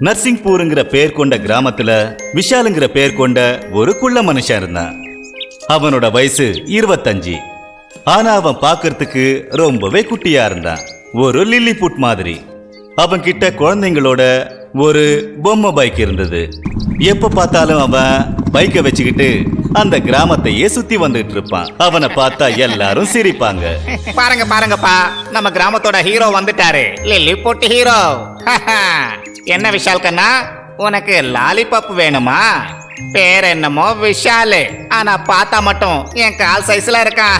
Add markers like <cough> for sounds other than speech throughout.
நர்சிங்பூருங்கிற பேர் கொண்ட கிராமத்துல விஷாலுங்கிற பேர் கொண்ட ஒரு குள்ள மனுஷன் இருந்தான். அவனோட வயசு இருபத்தஞ்சு. ஆனா அவன் பாக்குறதுக்கு ரொம்பவே குட்டியா இருந்தான். ஒரு லில்லி புட் மாதிரி. அவன் கிட்ட குழந்தைங்களோட ஒரு பொம்மை பைக் இருந்தது. எப்ப பார்த்தாலும் அவன் பைக்கை வச்சுக்கிட்டு அந்த கிராமத்தையே சுத்தி வந்துட்டு இருப்பான். அவனை பார்த்தா எல்லாரும் சிரிப்பாங்க. பாருங்க பாருங்கப்பா. நம்ம கிராமத்தோட ஹீரோ வந்துட்டாரு. லில்லி போட்டு ஹீரோ என்ன விஷால் கண்ணா உனக்கு லாலிபப் வேணுமா? பேர் என்னமோ விஷாலு. ஆனா பார்த்தா மட்டும் என் கால் சைஸ்ல இருக்கான்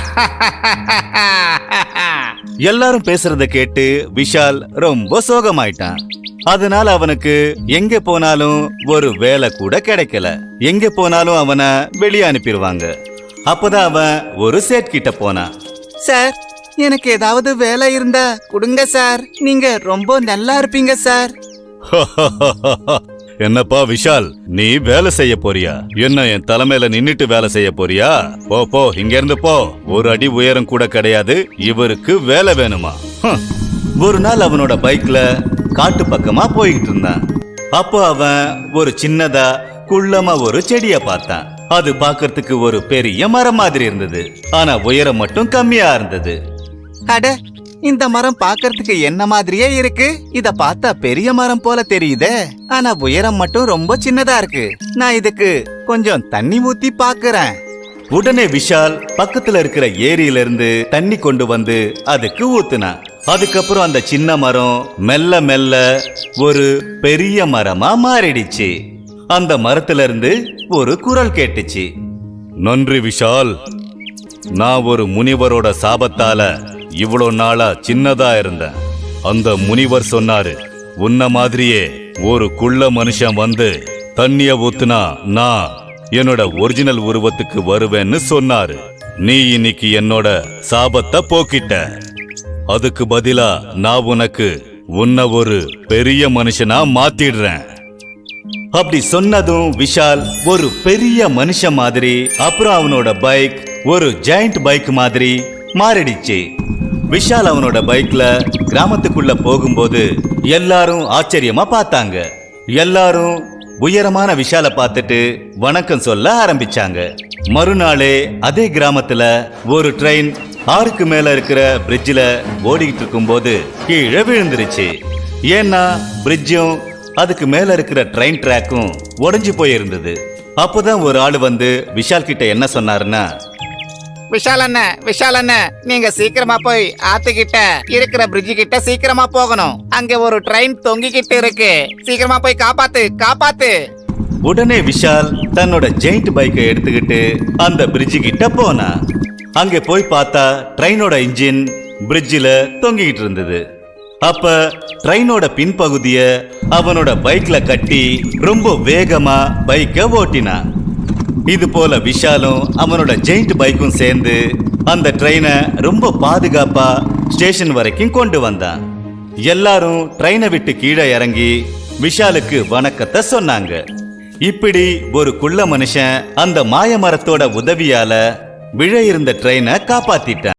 <laughs> எல்லாரும் பேசுறத கேட்டு விஷால் ரொம்ப சோகமாயிட்டான். அதனால அவனுக்கு எங்க போனாலும் ஒரு வேலை கூட கிடைக்கல. எங்க போனாலும் அவனை வெளியே அனுப்பிடுவாங்க அப்பதான் அவன் ஒரு சேட் கிட்ட போனான். சார் எனக்கு ஏதாவது வேலை இருந்தா கொடுங்க சார். நீங்க ரொம்ப நல்லா இருப்பீங்க சார். <laughs> என்னப்பா விஷால் நீ வேலை செய்ய போறியா? என்ன என் தலைமையில நின்னுட்டு வேலை செய்ய போறியா? போ போ இங்க இருந்து போ. ஒரு அடி உயரம் கூட கிடையாது. இவருக்கு வேலை வேணுமா? ஒரு நாள் அவனோட பைக்ல காட்டு பக்கமா போய்கிட்டு இருந்தான். அப்போ அவன் ஒரு சின்னதா குள்ளமா ஒரு செடிய பார்த்தான். அது பாக்குறதுக்கு ஒரு பெரிய மரம் மாதிரி இருந்தது. ஆனா உயரம் மட்டும் கம்மியா இருந்தது. அட இந்த மரம் பார்க்கறதுக்கு என்ன மாதிரியே இருக்கு? இத பார்த்தா பெரிய மரம் போல தெரியுதே. ஆனா உயரம் மட்டும் ரொம்ப சின்னதா இருக்கு. நான் இதுக்கு கொஞ்சம் தண்ணி ஊத்தி பாக்குறேன். உடனே விஷால் பக்கத்துல இருக்கிற ஏரியில இருந்து தண்ணி கொண்டு வந்து அதுக்கு ஊத்துனான் அதுக்கப்புறம் அந்த சின்ன மரம் மெல்ல மெல்ல ஒரு பெரிய மரமா மாறிடுச்சு. அந்த மரத்துல இருந்து ஒரு குரல் கேட்டுச்சு. நன்றி விஷால். நான் ஒரு முனிவரோட சாபத்தால இவ்வளோ நாளா சின்னதா இருந்தேன் அந்த முனிவர் சொன்னாரு உன்ன மாதிரியே ஒரு குள்ள மனுஷன் வந்து தண்ணிய ஊத்துனா நான் என்னோட ஒரிஜினல் உருவத்துக்கு வருவேன்னு சொன்னாரு. நீ இன்னைக்கு என்னோட சாபத்தை போக்கிட்ட. அதுக்கு பதிலா நான் உனக்கு உன்னை ஒரு பெரிய மனுஷனா மாத்திடுறேன். அப்படி சொன்னதும் விஷால் ஒரு பெரிய மனுஷன் மாதிரி அப்புறம் அவனோட பைக் ஒரு ஜெயண்ட் பைக் மாதிரி மாறிடுச்சு. விஷால் அவனோட பைக்ல கிராமத்துக்குள்ள போகும்போது எல்லாரும் ஆச்சரியமா பார்த்தாங்க. எல்லாரும் உயரமான விஷால பார்த்துட்டு வணக்கம் சொல்ல ஆரம்பிச்சாங்க. மறுநாளே அதே கிராமத்துல ஒரு ட்ரெயின் ஆறுக்கு மேல இருக்கிற பிரிட்ஜில் ஓடிக்கிட்டு இருக்கும்போது கீழே விழுந்துருச்சு. ஏன்னா பிரிட்ஜும் அதுக்கு மேல இருக்கிற ட்ரெயின் ட்ராக்கும் உடஞ்சி போயிருந்தது. அப்போதான் ஒரு ஆள் வந்து விஷால் கிட்ட என்ன சொன்னாருன்னா விஷால் அண்ணன் விஷால் அண்ணன் நீங்க சீக்கிரமா போய் ஆத்துக்கிட்ட இருக்கிற பிரிட்ஜு கிட்ட சீக்கிரமா போகணும். அங்க ஒரு ட்ரெயின் தொங்கிக்கிட்டு இருக்கு. சீக்கிரமா போய் காப்பாத்து காப்பாத்து. உடனே விஷால் தன்னோட ஜெயிண்ட் பைக்கை எடுத்துக்கிட்டு அந்த பிரிட்ஜு கிட்ட போனா. அங்க போய் பார்த்தா ட்ரெயினோட இன்ஜின் பிரிட்ஜில் தொங்கிக்கிட்டு இருந்தது. அப்ப ட்ரெயினோட பின்பகுதிய அவனோட பைக்ல கட்டி ரொம்ப வேகமா பைக்கை ஓட்டினான். இது போல விஷாலும் அவனோட ஜெயிண்ட் பைக்கும் சேர்ந்து அந்த ட்ரெயினை ரொம்ப பாதுகாப்பா ஸ்டேஷன் வரைக்கும் கொண்டு வந்தான். எல்லாரும் ட்ரெயினை விட்டு கீழே இறங்கி விஷாலுக்கு வணக்கத்தை சொன்னாங்க. இப்படி ஒரு குள்ள மனுஷன் அந்த மாய மரத்தோட உதவியால விழ இருந்த ட்ரெயினை காப்பாத்திட்டான்.